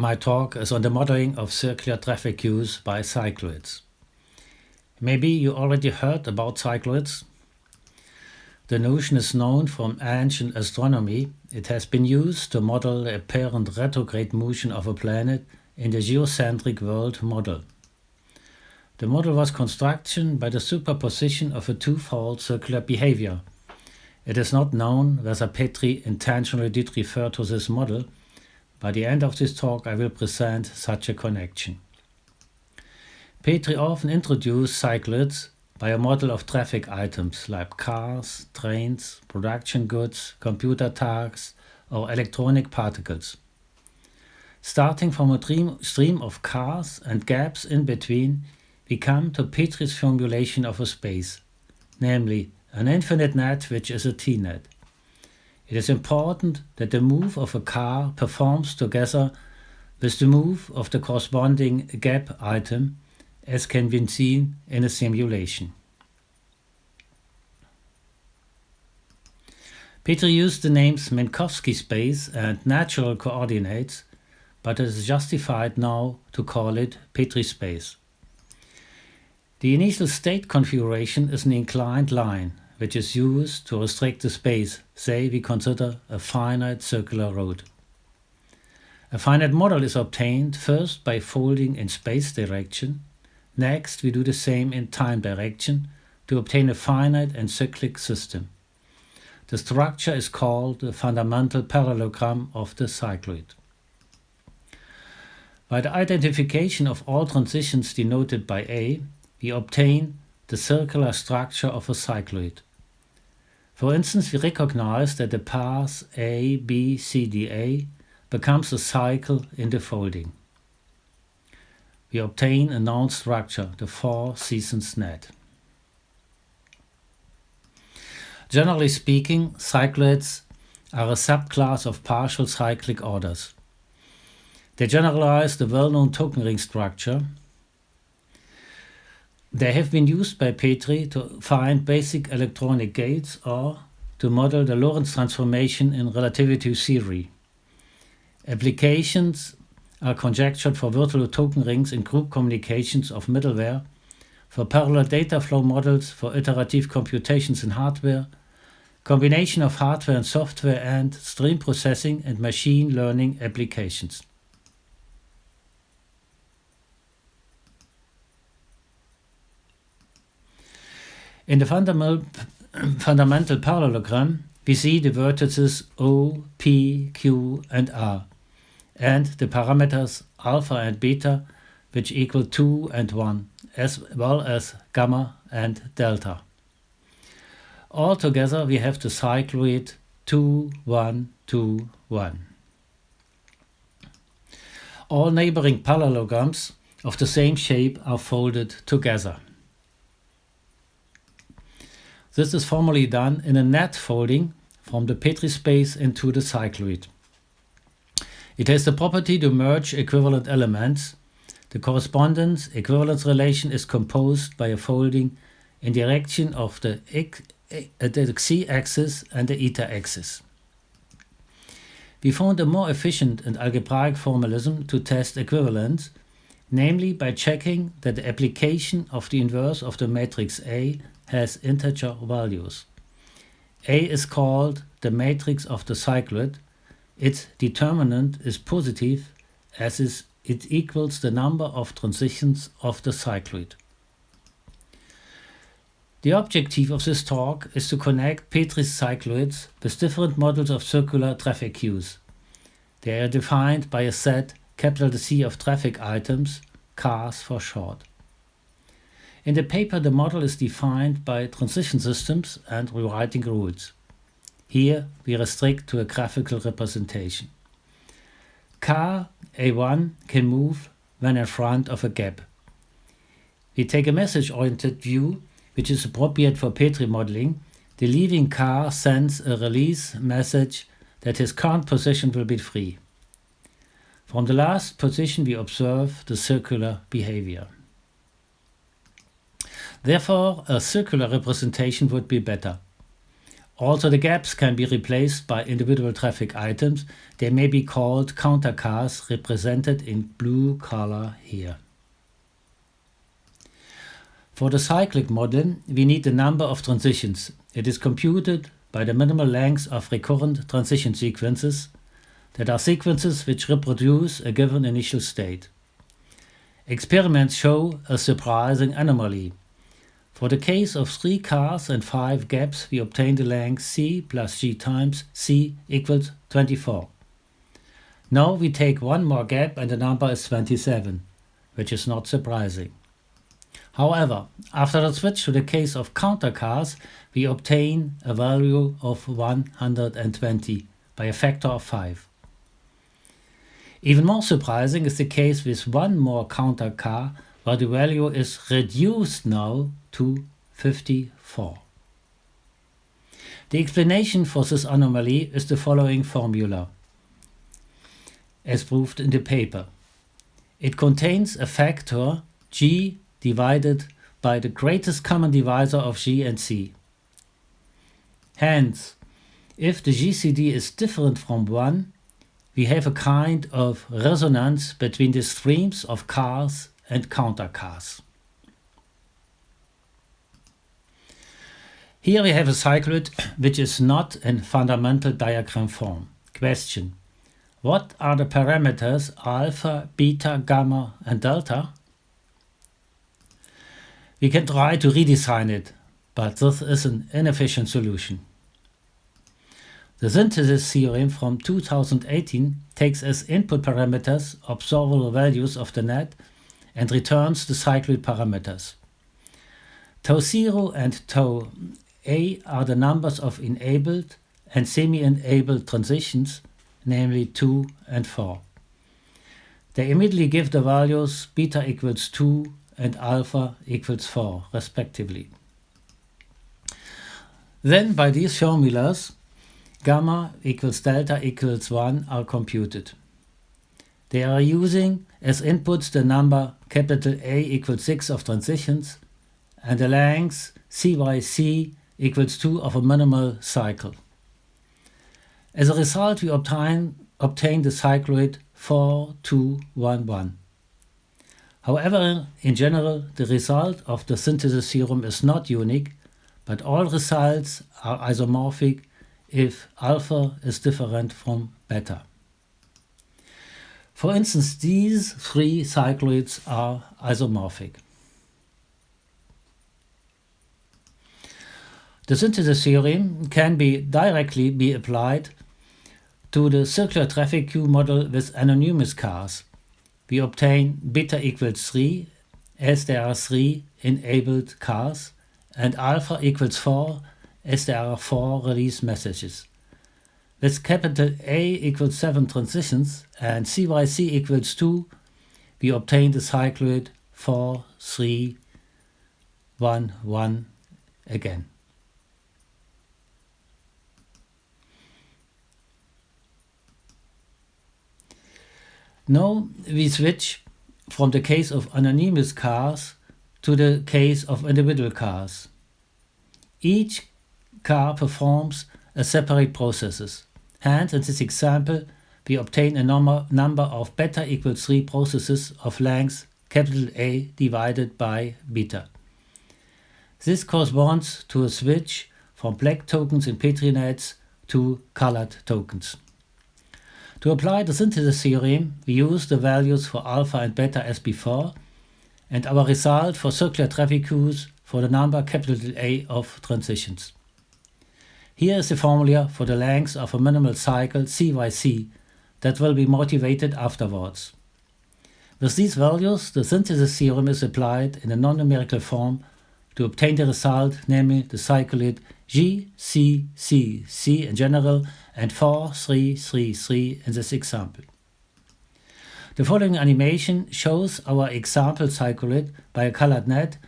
My talk is on the modeling of circular traffic queues by cycloids. Maybe you already heard about cycloids. The notion is known from ancient astronomy. It has been used to model the apparent retrograde motion of a planet in the geocentric world model. The model was construction by the superposition of a twofold circular behavior. It is not known whether Petri intentionally did refer to this model. By the end of this talk I will present such a connection. Petri often introduced cycloids by a model of traffic items like cars, trains, production goods, computer tasks, or electronic particles. Starting from a stream of cars and gaps in between, we come to Petri's formulation of a space, namely an infinite net which is a T-net. It is important that the move of a car performs together with the move of the corresponding gap item as can be seen in a simulation. Petri used the names Minkowski space and natural coordinates, but it is justified now to call it Petri space. The initial state configuration is an inclined line, which is used to restrict the space, say we consider a finite circular road. A finite model is obtained first by folding in space direction, next we do the same in time direction to obtain a finite and cyclic system. The structure is called the fundamental parallelogram of the cycloid. By the identification of all transitions denoted by A, we obtain the circular structure of a cycloid. For instance, we recognize that the path A, B, C, D, A becomes a cycle in the folding. We obtain a known structure, the four seasons net. Generally speaking, cycloids are a subclass of partial cyclic orders. They generalize the well-known token ring structure they have been used by Petri to find basic electronic gates or to model the Lorentz transformation in relativity theory. Applications are conjectured for virtual token rings in group communications of middleware, for parallel data flow models for iterative computations in hardware, combination of hardware and software and stream processing and machine learning applications. In the fundamental, fundamental parallelogram, we see the vertices O, P, Q and R, and the parameters alpha and beta, which equal 2 and 1, as well as gamma and delta. Altogether we have the cycloid 2, 1, 2, 1. All neighboring parallelograms of the same shape are folded together. This is formally done in a net folding from the Petri space into the cycloid. It has the property to merge equivalent elements. The correspondence equivalence relation is composed by a folding in direction of the, x-axis uh, and the eta-axis. We found a more efficient and algebraic formalism to test equivalence, namely by checking that the application of the inverse of the matrix A has integer values. A is called the matrix of the cycloid. Its determinant is positive as is it equals the number of transitions of the cycloid. The objective of this talk is to connect Petri's cycloids with different models of circular traffic queues. They are defined by a set capital C of traffic items, cars for short. In the paper the model is defined by transition systems and rewriting rules. Here we restrict to a graphical representation. Car A1 can move when in front of a gap. We take a message-oriented view which is appropriate for Petri modeling. The leaving car sends a release message that his current position will be free. From the last position we observe the circular behavior. Therefore, a circular representation would be better. Also the gaps can be replaced by individual traffic items. They may be called counter cars represented in blue color here. For the cyclic model, we need the number of transitions. It is computed by the minimal length of recurrent transition sequences that are sequences which reproduce a given initial state. Experiments show a surprising anomaly. For the case of three cars and five gaps, we obtain the length c plus g times c equals 24. Now we take one more gap and the number is 27, which is not surprising. However, after the switch to the case of counter cars, we obtain a value of 120 by a factor of 5. Even more surprising is the case with one more counter car where the value is reduced now to 54. The explanation for this anomaly is the following formula, as proved in the paper. It contains a factor g divided by the greatest common divisor of G and C. Hence, if the GCD is different from 1, we have a kind of resonance between the streams of cars and counter Here we have a cycloid which is not in fundamental diagram form. Question. What are the parameters alpha, beta, gamma and delta? We can try to redesign it, but this is an inefficient solution. The synthesis theorem from 2018 takes as input parameters observable values of the net and returns the cycloid parameters. Tau 0 and tau a are the numbers of enabled and semi-enabled transitions, namely 2 and 4. They immediately give the values beta equals 2 and alpha equals 4 respectively. Then by these formulas, gamma equals delta equals 1 are computed. They are using as inputs the number capital A equals 6 of transitions and the length cyc equals 2 of a minimal cycle. As a result, we obtain, obtain the cycloid 4211. However, in general, the result of the synthesis theorem is not unique, but all results are isomorphic if alpha is different from beta. For instance, these three cycloids are isomorphic. The synthesis theorem can be directly be applied to the circular traffic queue model with anonymous cars we obtain beta equals 3 as there are 3 enabled cars and alpha equals 4 as there are 4 release messages. With capital A equals 7 transitions and CYC equals 2, we obtain the cycloid 4, 3, 1, 1 again. Now we switch from the case of anonymous cars to the case of individual cars. Each car performs a separate processes. Hence, in this example, we obtain a number, number of beta equals 3 processes of length capital A divided by beta. This corresponds to a switch from black tokens in Petri nets to colored tokens. To apply the synthesis theorem, we use the values for alpha and beta as before, and our result for circular traffic queues for the number capital A of transitions. Here is the formula for the length of a minimal cycle CYC that will be motivated afterwards. With these values, the synthesis theorem is applied in a non-numerical form to obtain the result, namely the cycloid G, C, C, C in general and 4, 3, 3, 3 in this example. The following animation shows our example cycloid by a colored net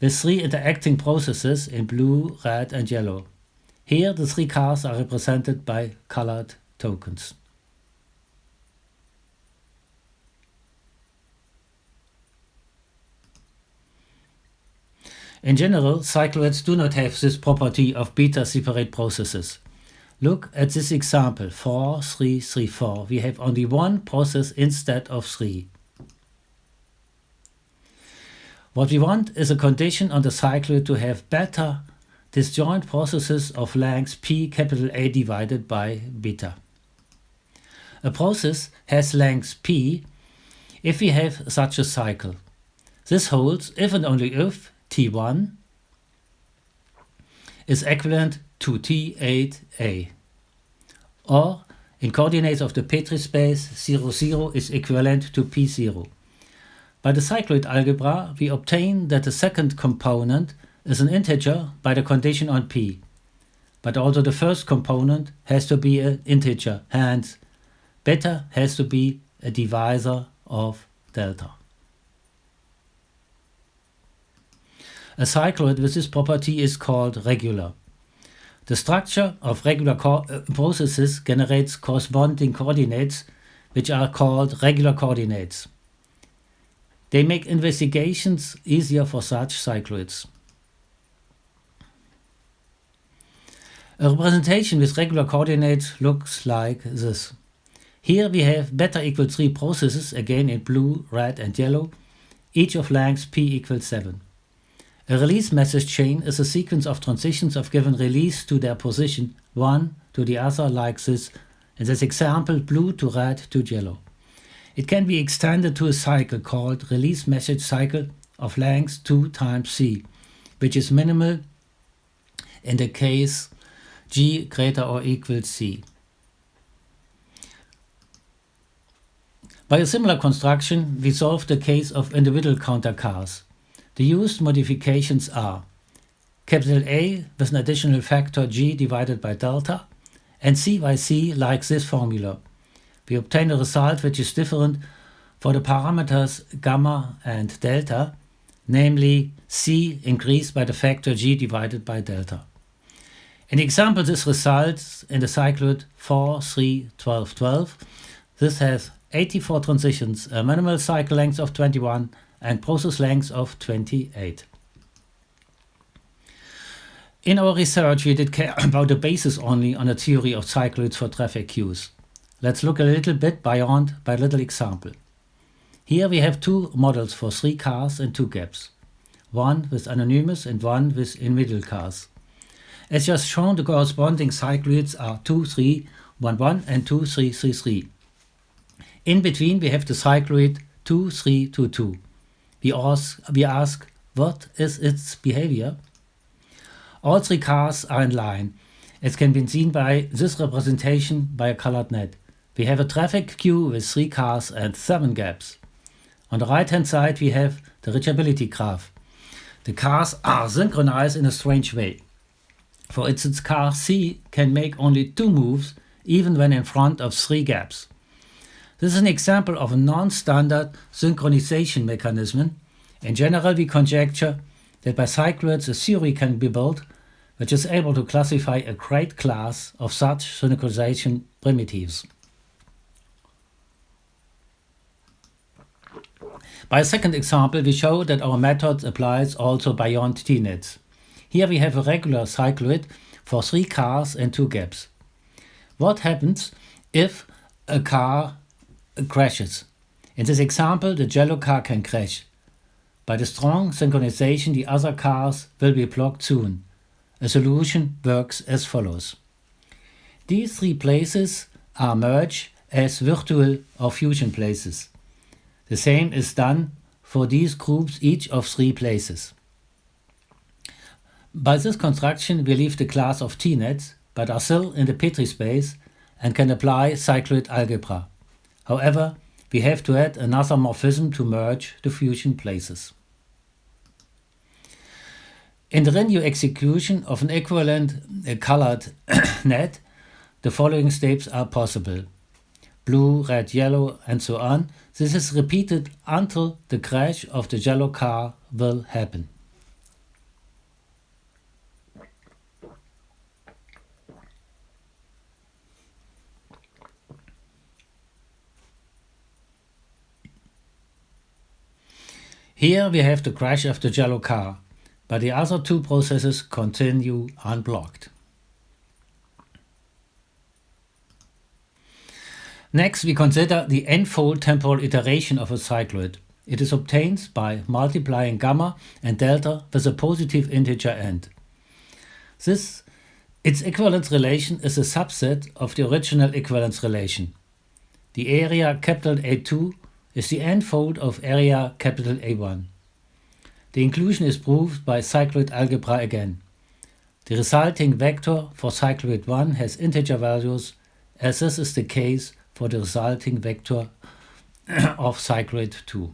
with three interacting processes in blue, red and yellow. Here the three cars are represented by colored tokens. In general, cycloids do not have this property of beta separate processes. Look at this example, 4, 3, 3, 4. We have only one process instead of three. What we want is a condition on the cycle to have beta disjoint processes of length p capital A divided by beta. A process has length p if we have such a cycle. This holds if and only if T1 is equivalent to T8a. Or in coordinates of the Petri space 0, 0 is equivalent to P0. By the cycloid algebra, we obtain that the second component is an integer by the condition on P. But also the first component has to be an integer, hence beta has to be a divisor of delta. A cycloid with this property is called regular. The structure of regular uh, processes generates corresponding coordinates which are called regular coordinates. They make investigations easier for such cycloids. A representation with regular coordinates looks like this. Here we have beta equals 3 processes, again in blue, red and yellow, each of length p equals 7. A release message chain is a sequence of transitions of given release to their position, one to the other like this, in this example blue to red to yellow. It can be extended to a cycle called release message cycle of length 2 times c, which is minimal in the case g greater or equal c. By a similar construction, we solve the case of individual counter cars. The used modifications are capital A with an additional factor g divided by delta and c by c like this formula. We obtain a result which is different for the parameters gamma and delta, namely c increased by the factor g divided by delta. In example, this results in the cycloid 4, 3, 12, 12. This has 84 transitions, a minimal cycle length of 21 and process length of 28. In our research, we did care about the basis only on a theory of cycloids for traffic queues. Let's look a little bit beyond by a little example. Here we have two models for three cars and two gaps, one with anonymous and one with individual cars. As just shown, the corresponding cycloids are 2, 3, 1, 1 and 2, 3, 3, 3. In between we have the cycloid 2, 3, 2, 2 we ask, we ask what is its behavior? All three cars are in line, as can be seen by this representation by a colored net. We have a traffic queue with three cars and seven gaps. On the right hand side we have the reachability graph. The cars are synchronized in a strange way. For instance, car C can make only two moves even when in front of three gaps. This is an example of a non-standard synchronization mechanism. In general, we conjecture that by cycloids a theory can be built which is able to classify a great class of such synchronization primitives. By a second example, we show that our method applies also beyond T-nets. Here we have a regular cycloid for three cars and two gaps. What happens if a car crashes. In this example, the yellow car can crash. By the strong synchronization, the other cars will be blocked soon. A solution works as follows. These three places are merged as virtual or fusion places. The same is done for these groups each of three places. By this construction we leave the class of T-nets, but are still in the Petri space and can apply cycloid algebra. However, we have to add another morphism to merge the fusion places. In the renew execution of an equivalent colored net, the following steps are possible. Blue, red, yellow and so on. This is repeated until the crash of the yellow car will happen. Here we have the crash of the yellow car. but the other two processes continue unblocked. Next, we consider the n-fold temporal iteration of a cycloid. It is obtained by multiplying gamma and delta with a positive integer end. This its equivalence relation is a subset of the original equivalence relation. The area capital A2 is the n-fold of area capital A1. The inclusion is proved by cycloid algebra again. The resulting vector for cycloid 1 has integer values as this is the case for the resulting vector of cycloid 2.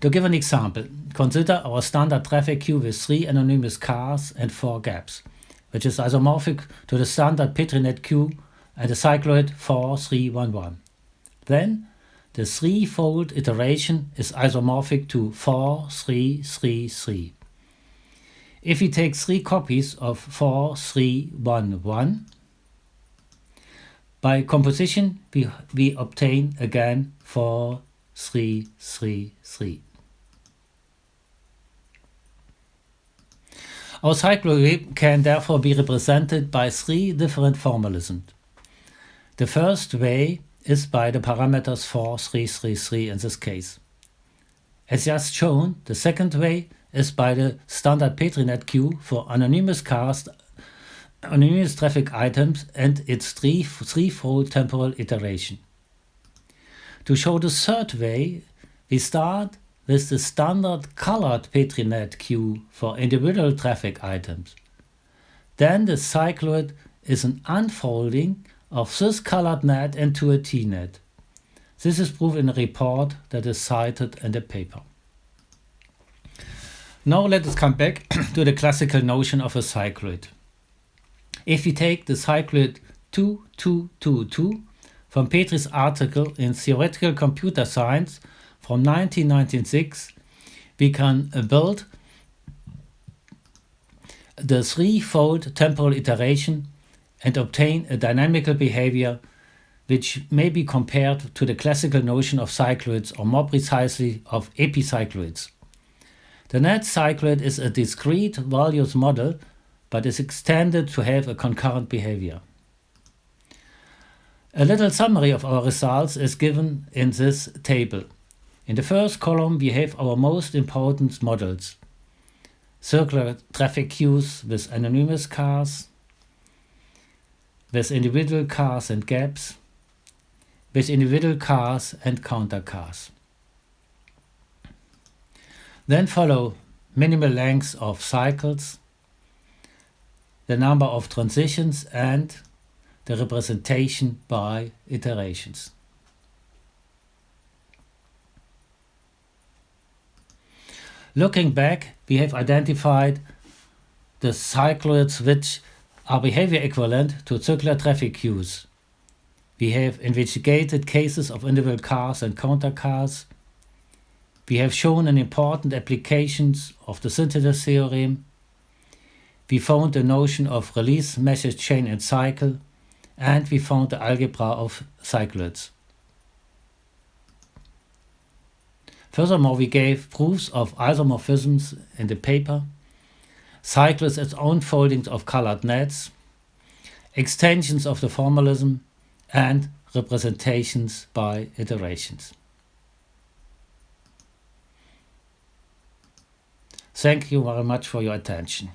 To give an example, consider our standard traffic queue with three anonymous cars and four gaps, which is isomorphic to the standard PetriNet queue and the cycloid 4311. Then the three-fold iteration is isomorphic to 4333. If we take three copies of 4311, by composition we, we obtain again 4333. Our cycloid can therefore be represented by three different formalisms. The first way is by the parameters 4, 3, 3, 3 in this case. As just shown, the second way is by the standard PetriNet queue for anonymous cast, anonymous traffic items and its three, threefold temporal iteration. To show the third way, we start with the standard colored PetriNet queue for individual traffic items. Then the cycloid is an unfolding of this colored net into a T-net. This is proved in a report that is cited in the paper. Now let us come back to the classical notion of a cycloid. If we take the cycloid 2222 from Petri's article in Theoretical Computer Science from 1996, we can uh, build the threefold temporal iteration and obtain a dynamical behavior which may be compared to the classical notion of cycloids or more precisely of epicycloids. The net cycloid is a discrete values model but is extended to have a concurrent behavior. A little summary of our results is given in this table. In the first column we have our most important models. Circular traffic queues with anonymous cars, with individual cars and gaps, with individual cars and counter cars. Then follow minimal lengths of cycles, the number of transitions and the representation by iterations. Looking back, we have identified the cycloids which are behavior equivalent to circular traffic queues. We have investigated cases of individual cars and counter cars. We have shown an important applications of the synthesis theorem. We found the notion of release message chain and cycle, and we found the algebra of cycloids. Furthermore, we gave proofs of isomorphisms in the paper cycles its own foldings of colored nets, extensions of the formalism, and representations by iterations. Thank you very much for your attention.